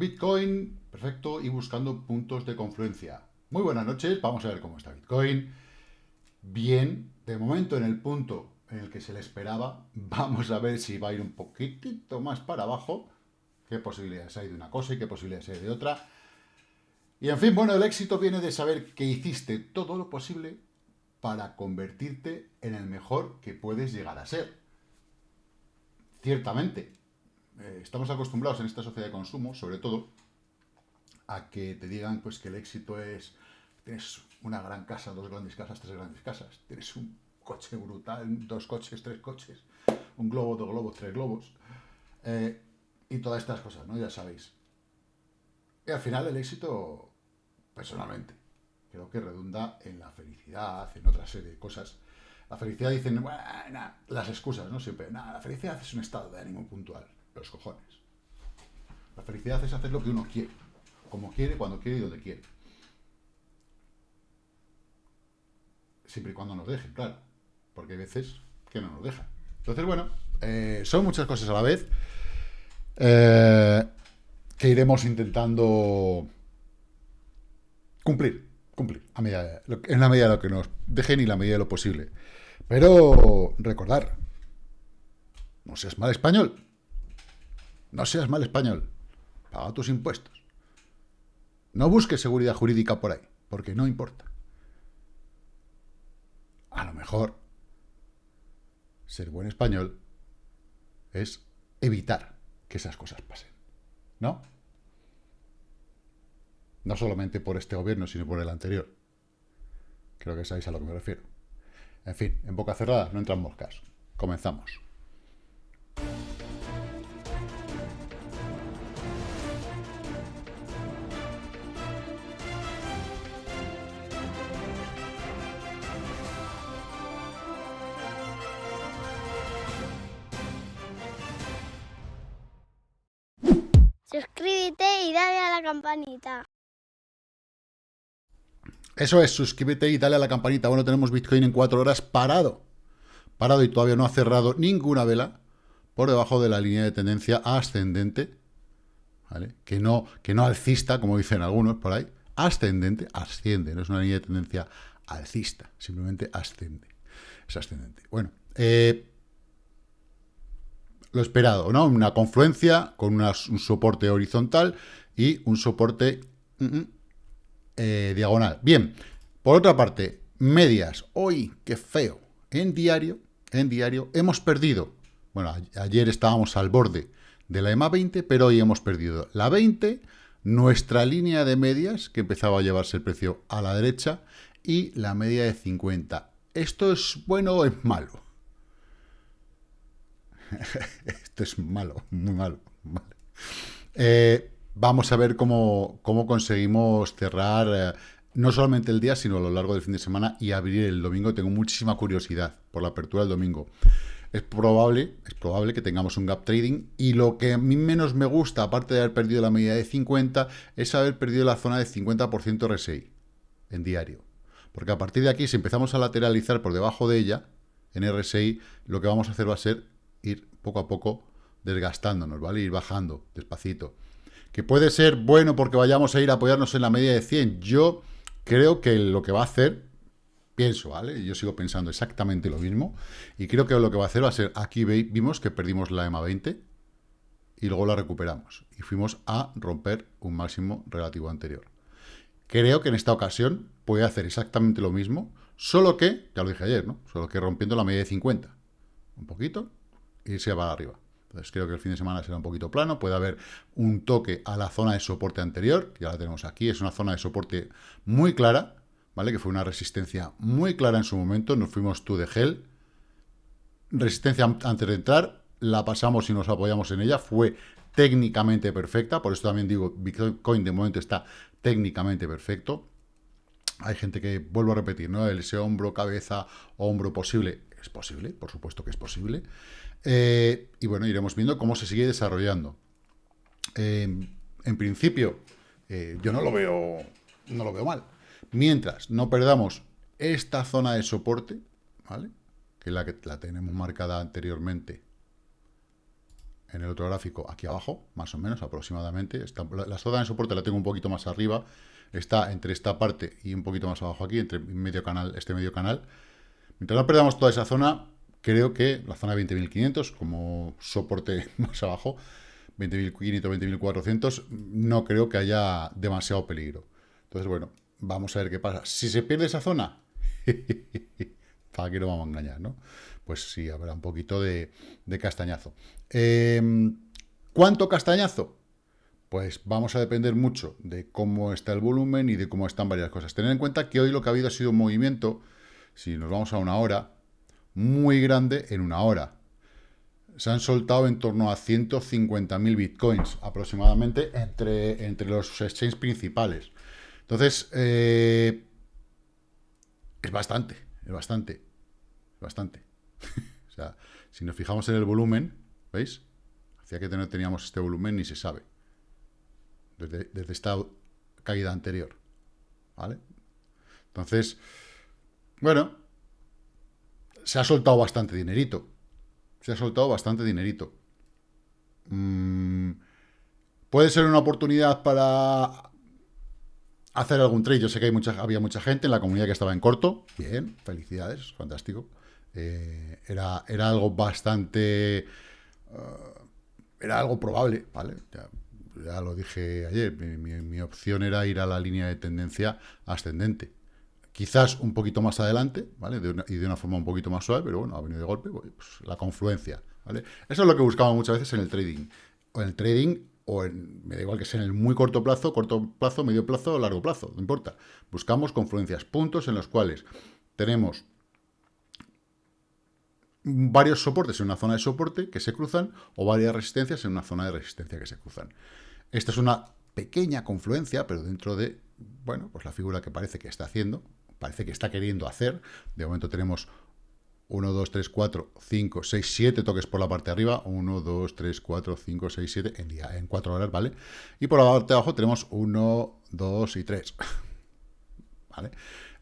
Bitcoin, perfecto, y buscando puntos de confluencia. Muy buenas noches, vamos a ver cómo está Bitcoin. Bien, de momento en el punto en el que se le esperaba, vamos a ver si va a ir un poquitito más para abajo, qué posibilidades hay de una cosa y qué posibilidades hay de otra. Y en fin, bueno, el éxito viene de saber que hiciste todo lo posible para convertirte en el mejor que puedes llegar a ser. Ciertamente, eh, estamos acostumbrados en esta sociedad de consumo, sobre todo, a que te digan pues que el éxito es, tienes una gran casa, dos grandes casas, tres grandes casas, tienes un coche brutal, dos coches, tres coches, un globo, dos globos, tres globos, eh, y todas estas cosas, ¿no? Ya sabéis. Y al final el éxito personalmente. Creo que redunda en la felicidad, en otra serie de cosas. La felicidad dicen, bueno, las excusas, ¿no? Siempre, nada, la felicidad es un estado de ánimo puntual. Los cojones. La felicidad es hacer lo que uno quiere. Como quiere, cuando quiere y donde quiere. Siempre y cuando nos dejen, claro. Porque hay veces que no nos dejan. Entonces, bueno, eh, son muchas cosas a la vez. Eh, que iremos intentando Cumplir, cumplir, a medida, en la medida de lo que nos dejen y la medida de lo posible. Pero recordar, no seas mal español, no seas mal español, paga tus impuestos. No busques seguridad jurídica por ahí, porque no importa. A lo mejor, ser buen español es evitar que esas cosas pasen, ¿no? No solamente por este gobierno, sino por el anterior. Creo que sabéis a lo que me refiero. En fin, en boca cerrada no entran moscas. Comenzamos. Suscríbete y dale a la campanita. Eso es, suscríbete y dale a la campanita. Bueno, tenemos Bitcoin en cuatro horas parado. Parado y todavía no ha cerrado ninguna vela por debajo de la línea de tendencia ascendente. ¿Vale? Que no, que no alcista, como dicen algunos por ahí. Ascendente, asciende. No es una línea de tendencia alcista. Simplemente ascende. Es ascendente. Bueno, eh, lo esperado, ¿no? Una confluencia con un soporte horizontal y un soporte... Mm, mm, eh, diagonal. Bien, por otra parte, medias. Hoy, qué feo. En diario, en diario, hemos perdido. Bueno, ayer estábamos al borde de la EMA 20, pero hoy hemos perdido la 20, nuestra línea de medias, que empezaba a llevarse el precio a la derecha, y la media de 50. ¿Esto es bueno o es malo? Esto es malo, muy malo. Eh, vamos a ver cómo, conseguimos cerrar eh, no solamente el día, sino a lo largo del fin de semana y abrir el domingo. Tengo muchísima curiosidad por la apertura del domingo. Es probable, es probable que tengamos un gap trading y lo que a mí menos me gusta, aparte de haber perdido la medida de 50, es haber perdido la zona de 50% RSI en diario. Porque a partir de aquí, si empezamos a lateralizar por debajo de ella, en RSI, lo que vamos a hacer va a ser ir poco a poco desgastándonos, ¿vale? Ir bajando despacito que puede ser bueno porque vayamos a ir a apoyarnos en la media de 100. Yo creo que lo que va a hacer, pienso, ¿vale? Yo sigo pensando exactamente lo mismo, y creo que lo que va a hacer va a ser, aquí vimos que perdimos la EMA 20, y luego la recuperamos, y fuimos a romper un máximo relativo anterior. Creo que en esta ocasión puede hacer exactamente lo mismo, solo que, ya lo dije ayer, ¿no? Solo que rompiendo la media de 50. Un poquito, y se va arriba. Entonces creo que el fin de semana será un poquito plano, puede haber un toque a la zona de soporte anterior, que ya la tenemos aquí, es una zona de soporte muy clara, ¿vale? Que fue una resistencia muy clara en su momento, nos fuimos tú de gel, resistencia antes de entrar, la pasamos y nos apoyamos en ella, fue técnicamente perfecta, por eso también digo, Bitcoin de momento está técnicamente perfecto. Hay gente que, vuelvo a repetir, ¿no? Ese hombro, cabeza, hombro posible, es posible, por supuesto que es posible. Eh, y bueno, iremos viendo cómo se sigue desarrollando. Eh, en principio, eh, yo no lo veo no lo veo mal. Mientras no perdamos esta zona de soporte, ¿vale? Que es la que la tenemos marcada anteriormente en el otro gráfico aquí abajo, más o menos, aproximadamente. la, zona de soporte la tengo un poquito más arriba, está entre esta parte y un poquito más abajo aquí, entre medio canal, este medio canal. Mientras no perdamos toda esa zona, creo que la zona de 20.500 como soporte más abajo, 20.500, 20.400, no creo que haya demasiado peligro. Entonces, bueno, vamos a ver qué pasa. Si se pierde esa zona, para que no vamos a engañar, ¿no? Pues sí, habrá un poquito de, castañazo. Em, ¿Cuánto castañazo? Pues vamos a depender mucho de cómo está el volumen y de cómo están varias cosas. Tener en cuenta que hoy lo que ha habido ha sido un movimiento, si nos vamos a una hora, muy grande en una hora. Se han soltado en torno a 150.000 bitcoins aproximadamente entre, entre los exchanges principales. Entonces, eh, es bastante, es bastante, es bastante. o sea, si nos fijamos en el volumen, ¿veis? Hacía que no teníamos este volumen ni se sabe. Desde, desde esta caída anterior. ¿Vale? Entonces, bueno, se ha soltado bastante dinerito. Se ha soltado bastante dinerito. Mm, puede ser una oportunidad para hacer algún trade. Yo sé que había mucha gente en la comunidad que estaba en corto. Bien, felicidades, fantástico. Eh, era, era algo bastante... Eh, era algo probable, ¿vale? Ya, lo dije ayer, mi, opción era ir a la línea de tendencia ascendente. Quizás un poquito más adelante, ¿vale? y de una forma un poquito más suave, pero bueno, ha venido de golpe, pues, la confluencia, ¿vale? Eso es lo que buscaba muchas veces en el trading. O en el trading o en, me da igual que sea en el muy corto plazo, corto plazo, medio plazo largo plazo, no importa. Buscamos confluencias, puntos en los cuales tenemos varios soportes en una zona de soporte que se cruzan o varias resistencias en una zona de resistencia que se cruzan. Esta es una pequeña confluencia, pero dentro de, bueno, pues la figura que parece que está haciendo, parece que está queriendo hacer. De momento tenemos 1, 2, 3, 4, 5, 6, 7 toques por la parte de arriba. 1, 2, 3, 4, 5, 6, 7 en, día, en 4 horas, ¿vale? Y por la parte de abajo tenemos 1, 2 y 3. ¿Vale?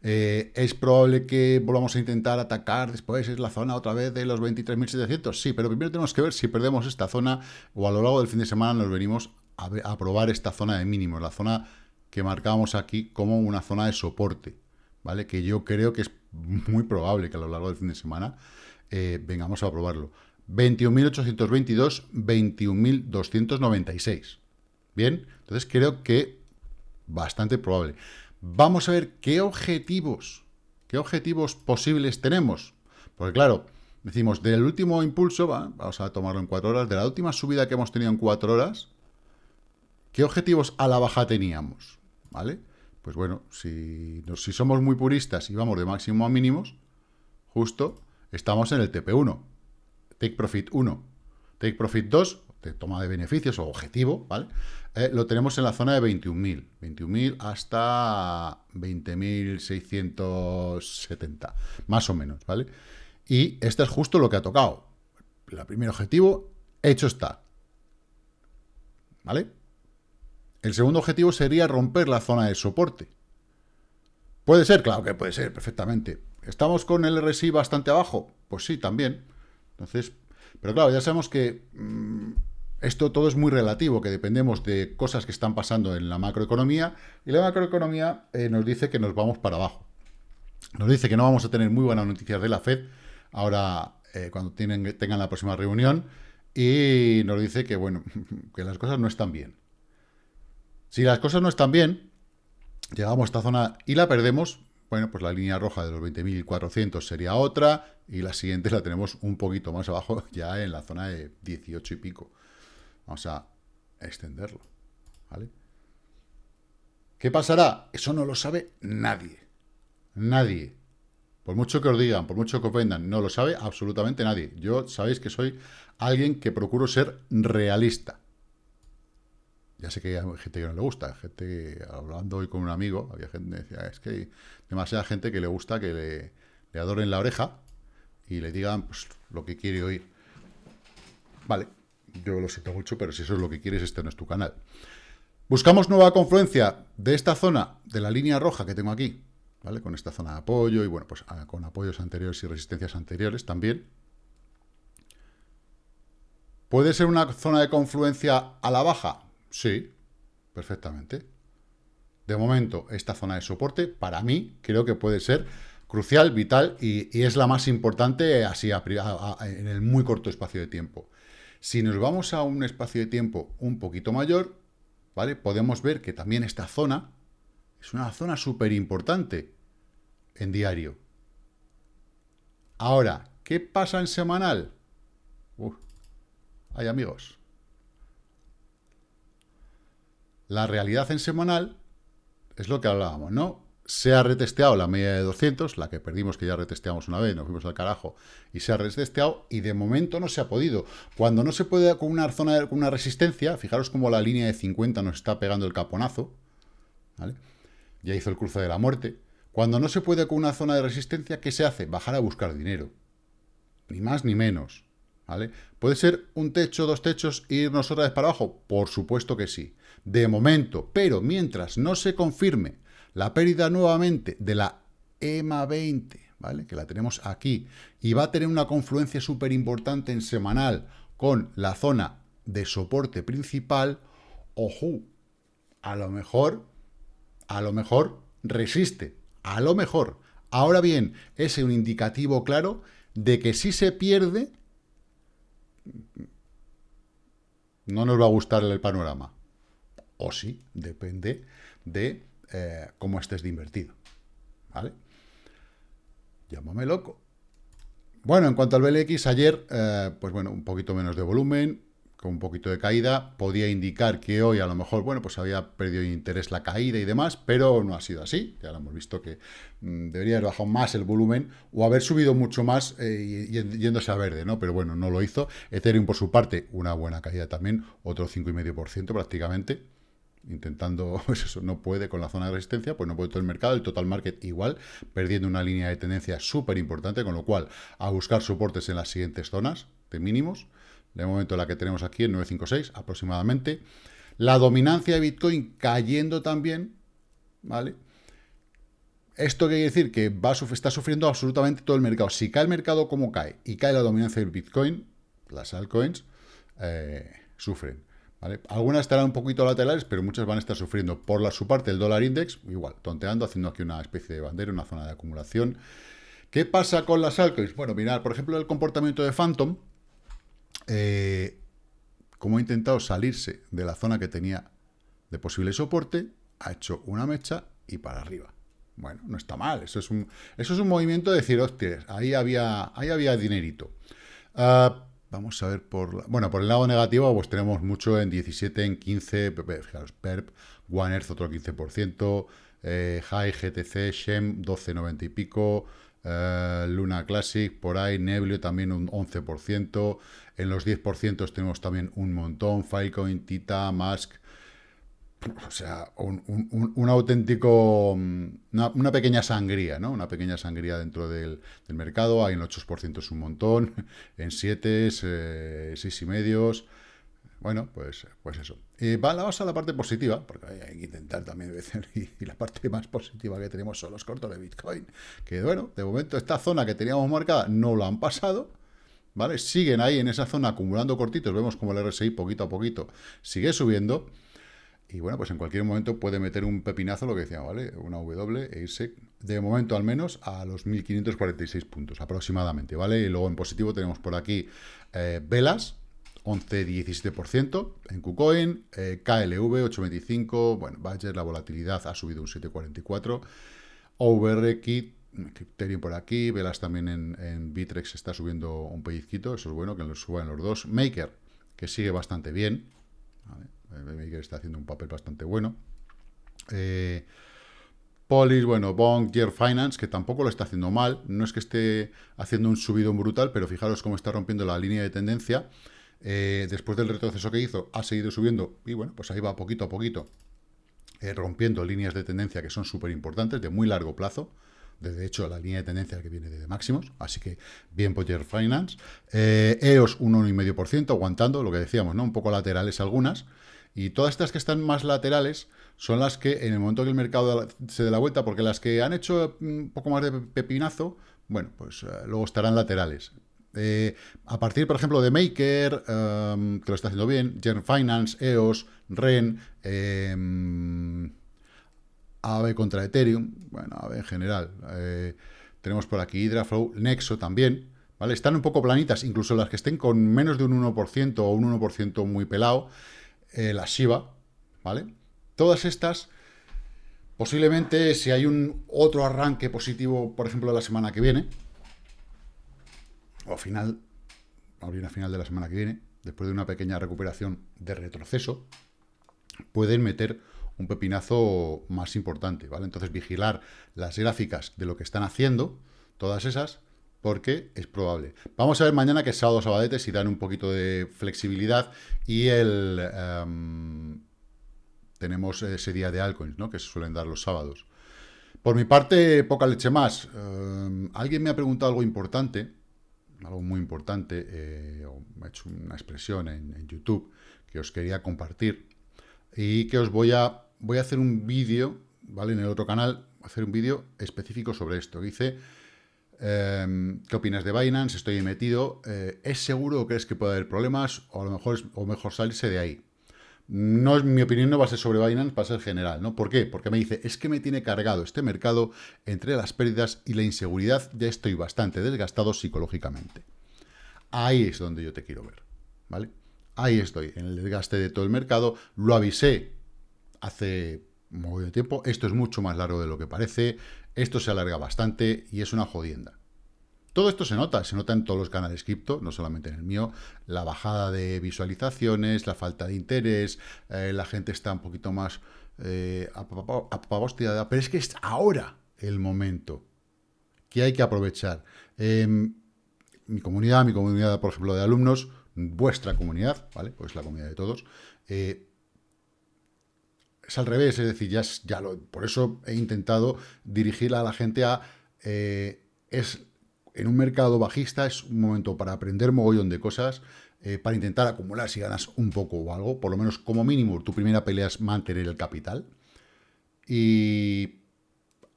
Eh, ¿Es probable que volvamos a intentar atacar después es la zona otra vez de los 23.700? Sí, pero primero tenemos que ver si perdemos esta zona o a lo largo del fin de semana nos venimos a, a probar esta zona de mínimos, la zona que marcábamos aquí como una zona de soporte, ¿vale? Que yo creo que es muy probable que a lo largo del fin de semana eh, vengamos a probarlo. 21.822, 21.296. Bien, entonces creo que bastante probable. Vamos a ver qué objetivos, qué objetivos posibles tenemos. Porque claro, decimos, del último impulso, vamos a tomarlo en cuatro horas, de la última subida que hemos tenido en cuatro horas, ¿qué objetivos a la baja teníamos? ¿Vale? Pues bueno, si, si somos muy puristas y vamos de máximo a mínimos, justo estamos en el TP1, Take Profit 1. Take Profit 2, de toma de beneficios o objetivo, ¿vale? Eh, lo tenemos en la zona de 21.000, 21.000 hasta 20.670, más o menos, ¿vale? Y este es justo lo que ha tocado. El primer objetivo, hecho está. ¿Vale? El segundo objetivo sería romper la zona de soporte. ¿Puede ser? Claro que puede ser, perfectamente. ¿Estamos con el RSI bastante abajo? Pues sí, también. Entonces, pero claro, ya sabemos que mm, esto todo es muy relativo, que dependemos de cosas que están pasando en la macroeconomía, y la macroeconomía eh, nos dice que nos vamos para abajo. Nos dice que no vamos a tener muy buenas noticias de la FED, ahora eh, cuando tengan la próxima reunión, y nos dice que, bueno, que las cosas no están bien. Si las cosas no están bien, llegamos a esta zona y la perdemos, bueno, pues la línea roja de los 20.400 sería otra, y la siguiente la tenemos un poquito más abajo, ya en la zona de 18 y pico. Vamos a extenderlo, ¿vale? ¿Qué pasará? Eso no lo sabe nadie. Nadie. Por mucho que os digan, por mucho que os vendan, no lo sabe absolutamente nadie. Yo sabéis que soy alguien que procuro ser realista. Ya sé que hay gente que no le gusta, gente hablando hoy con un amigo, había gente que decía, es que hay demasiada gente que le gusta que le, le adoren la oreja y le digan pues, lo que quiere oír. Vale, yo lo siento mucho, pero si eso es lo que quieres, este no es tu canal. Buscamos nueva confluencia de esta zona, de la línea roja que tengo aquí, ¿vale? Con esta zona de apoyo y, bueno, pues ah, con apoyos anteriores y resistencias anteriores también. ¿Puede ser una zona de confluencia a la baja? Sí, perfectamente. De momento, esta zona de soporte, para mí, creo que puede ser crucial, vital, y, es la más importante así en el muy corto espacio de tiempo. Si nos vamos a un espacio de tiempo un poquito mayor, ¿vale? Podemos ver que también esta zona es una zona súper importante en diario. Ahora, ¿qué pasa en semanal? Uf, hay amigos. La realidad en semanal es lo que hablábamos, ¿no? Se ha retesteado la media de 200, la que perdimos, que ya retesteamos una vez, nos fuimos al carajo, y se ha retesteado, y de momento no se ha podido. Cuando no se puede con una zona con una resistencia, fijaros cómo la línea de 50 nos está pegando el caponazo, ¿vale? Ya hizo el cruce de la muerte. Cuando no se puede con una zona de resistencia, ¿qué se hace? Bajar a buscar dinero. Ni más ni menos. ¿Vale? ¿Puede ser un techo, dos techos e irnos otra vez para abajo? Por supuesto que sí. De momento, pero mientras no se confirme la pérdida nuevamente de la EMA 20, ¿vale? Que la tenemos aquí, y va a tener una confluencia súper importante en semanal con la zona de soporte principal, ojo, a lo mejor, a lo mejor resiste, a lo mejor. Ahora bien, es un indicativo claro de que si se pierde, no nos va a gustar el panorama. O sí, depende de eh, cómo estés de invertido. ¿Vale? Llámame loco. Bueno, en cuanto al BLX, ayer, eh, pues bueno, un poquito menos de volumen, con un poquito de caída, podía indicar que hoy a lo mejor, bueno, pues había perdido interés la caída y demás, pero no ha sido así. Ya lo hemos visto que mm, debería haber bajado más el volumen o haber subido mucho más eh, yéndose a verde, ¿no? Pero bueno, no lo hizo. Ethereum, por su parte, una buena caída también, otro 5,5% prácticamente. Intentando, pues eso, no puede con la zona de resistencia, pues no puede todo el mercado, el total market igual, perdiendo una línea de tendencia súper importante, con lo cual a buscar soportes en las siguientes zonas de mínimos de momento la que tenemos aquí en 956 aproximadamente. La dominancia de Bitcoin cayendo también, ¿vale? Esto quiere decir que va está sufriendo absolutamente todo el mercado. Si cae el mercado como cae y cae la dominancia del Bitcoin, las altcoins eh, sufren. ¿vale? Algunas estarán un poquito laterales, pero muchas van a estar sufriendo. Por la, su parte, el dólar index, igual, tonteando, haciendo aquí una especie de bandera, una zona de acumulación. ¿Qué pasa con las altcoins? Bueno, mirad, por ejemplo, el comportamiento de Phantom, eh, como ha intentado salirse de la zona que tenía de posible soporte, ha hecho una mecha y para arriba. Bueno, no está mal, eso es un, eso es un movimiento de decir, hostias, ahí había, ahí había dinerito. Ah, vamos a ver por... bueno, por el lado negativo, pues tenemos mucho en 17, en 15, fijaros, PERP, One Earth otro 15%, eh, High, GTC, Shem 12,90 y pico, eh, Luna Classic, por ahí, Neblio también un 11%, en los 10% tenemos también un montón, Filecoin, Tita, Mask, o sea, un, auténtico, mm, una, pequeña sangría, ¿no? Una pequeña sangría dentro del, mercado, hay en 8% es un montón, en 7, eh, 6 y medios, bueno, pues, pues eso. Y va, vamos a la parte positiva, porque hay que intentar también decir, y, la parte más positiva que tenemos son los cortos de Bitcoin, que bueno, de momento esta zona que teníamos marcada no lo han pasado, ¿vale? Siguen ahí en esa zona acumulando cortitos, vemos como el RSI poquito a poquito sigue subiendo, y bueno, pues en cualquier momento puede meter un pepinazo, lo que decía, ¿vale? Una W e irse, de momento al menos, a los 1546 puntos aproximadamente, ¿vale? Y luego en positivo tenemos por aquí eh, velas, 11-17% en KuCoin, eh, KLV 8.25, bueno, Badger, la volatilidad ha subido un 7.44, OVR, Kit, Criterion por aquí, Velas también en, Bitrex está subiendo un pellizquito, eso es bueno, que lo suban los dos, Maker, que sigue bastante bien, Maker está haciendo un papel bastante bueno, eh, Polis, bueno, Bond, Gear Finance, que tampoco lo está haciendo mal, no es que esté haciendo un subidón brutal, pero fijaros cómo está rompiendo la línea de tendencia, eh, después del retroceso que hizo, ha seguido subiendo y bueno, pues ahí va poquito a poquito eh, rompiendo líneas de tendencia que son súper importantes, de muy largo plazo. De hecho, la línea de tendencia que viene de máximos, así que bien Potter Finance. Eh, EOS un 1,5%, aguantando, lo que decíamos, ¿no? Un poco laterales algunas. Y todas estas que están más laterales son las que en el momento que el mercado se dé la vuelta, porque las que han hecho un poco más de pepinazo, bueno, pues eh, luego estarán laterales. Eh, a partir, por ejemplo, de Maker, em, que lo está haciendo bien, Gen Finance, EOS, REN, eh, AVE contra Ethereum, bueno, AVE en general. Eh, tenemos por aquí Hydraflow, Nexo también, ¿vale? Están un poco planitas, incluso las que estén con menos de un 1% o un 1% muy pelado, la Shiba, ¿vale? Todas estas, posiblemente si hay un otro arranque positivo, por ejemplo, la semana que viene, o final, a final de la semana que viene, después de una pequeña recuperación de retroceso, pueden meter un pepinazo más importante, ¿vale? Entonces, vigilar las gráficas de lo que están haciendo, todas esas, porque es probable. Vamos a ver mañana que es sábado sabadete si dan un poquito de flexibilidad y el em, tenemos ese día de altcoins, ¿no? Que se suelen dar los sábados. Por mi parte, poca leche más. Em, alguien me ha preguntado algo importante algo muy importante, eh, he hecho una expresión en, YouTube que os quería compartir y que os voy a, voy a hacer un vídeo, ¿vale? En el otro canal, hacer un vídeo específico sobre esto. Dice, em, ¿qué opinas de Binance? Estoy metido. Eh, ¿Es seguro o crees que puede haber problemas? O a lo mejor, o mejor salirse de ahí. No mi opinión, no va a ser sobre Binance, va a ser general, ¿no? ¿Por qué? Porque me dice, es que me tiene cargado este mercado entre las pérdidas y la inseguridad, ya estoy bastante desgastado psicológicamente. Ahí es donde yo te quiero ver, ¿vale? Ahí estoy, en el desgaste de todo el mercado, lo avisé hace muy tiempo, esto es mucho más largo de lo que parece, esto se alarga bastante y es una jodienda. Todo esto se nota, se nota en todos los canales cripto, no solamente en el mío, la bajada de visualizaciones, la falta de interés, eh, la gente está un poquito más eh, pero es que es ahora el momento que hay que aprovechar. Em, mi comunidad, mi comunidad, por ejemplo, de alumnos, vuestra comunidad, ¿vale? Pues la comunidad de todos, eh, es al revés, es decir, ya, ya lo, por eso he intentado dirigir a la gente a... Eh, es en un mercado bajista es un momento para aprender mogollón de cosas, eh, para intentar acumular si ganas un poco o algo, por lo menos como mínimo tu primera pelea es mantener el capital y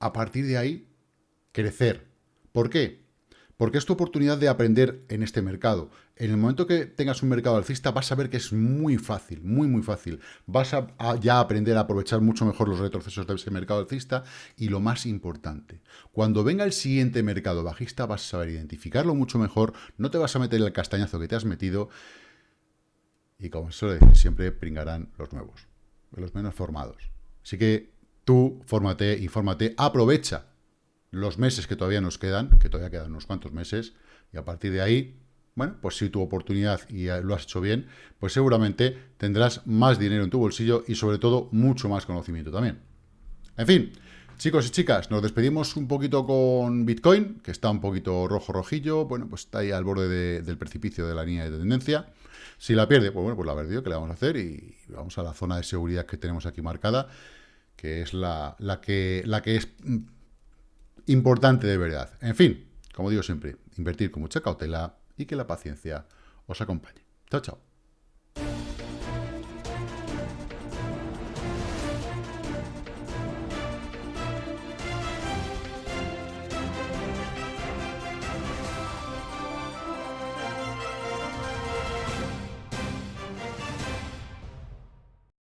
a partir de ahí crecer. ¿Por qué? Porque es tu oportunidad de aprender en este mercado. En el momento que tengas un mercado alcista vas a ver que es muy fácil, muy muy fácil. Vas a, ya aprender a aprovechar mucho mejor los retrocesos de ese mercado alcista y lo más importante, cuando venga el siguiente mercado bajista vas a saber identificarlo mucho mejor, no te vas a meter el castañazo que te has metido y como suele decir siempre, pringarán los nuevos, los menos formados. Así que tú, fórmate, infórmate, aprovecha los meses que todavía nos quedan, que todavía quedan unos cuantos meses, y a partir de ahí, bueno, pues si tu oportunidad y lo has hecho bien, pues seguramente tendrás más dinero en tu bolsillo y sobre todo mucho más conocimiento también. En fin, chicos y chicas, nos despedimos un poquito con Bitcoin, que está un poquito rojo-rojillo, bueno, pues está ahí al borde del precipicio de la línea de tendencia. Si la pierde, pues bueno, pues la perdió, ¿qué le vamos a hacer? Y vamos a la zona de seguridad que tenemos aquí marcada, que es la, la que, la que es importante de verdad. En fin, como digo siempre, invertir con mucha cautela y que la paciencia os acompañe. Chao, chao.